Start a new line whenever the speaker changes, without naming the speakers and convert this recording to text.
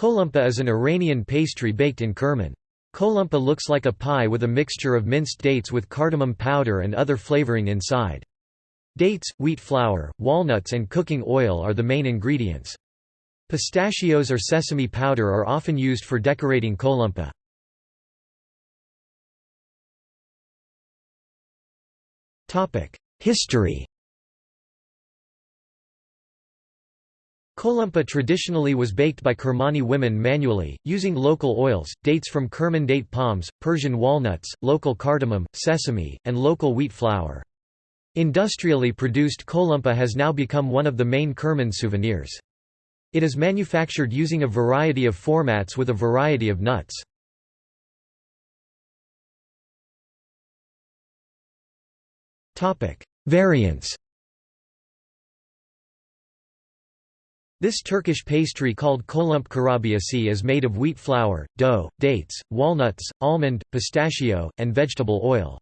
Kolumpa is an Iranian pastry baked in Kerman. Kolumpa looks like a pie with a mixture of minced dates with cardamom powder and other flavoring inside. Dates, wheat flour, walnuts and cooking oil are the main ingredients. Pistachios or sesame powder are often used for decorating kolumpa. History Kolumpa traditionally was baked by Kermani women manually, using local oils, dates from Kerman date palms, Persian walnuts, local cardamom, sesame, and local wheat flour. Industrially produced kolumpa has now become one of the main Kerman souvenirs. It is manufactured using a variety of formats with a variety of nuts. Variants This Turkish pastry called kolump kurabiyesi is made of wheat flour, dough, dates, walnuts, almond, pistachio, and vegetable oil.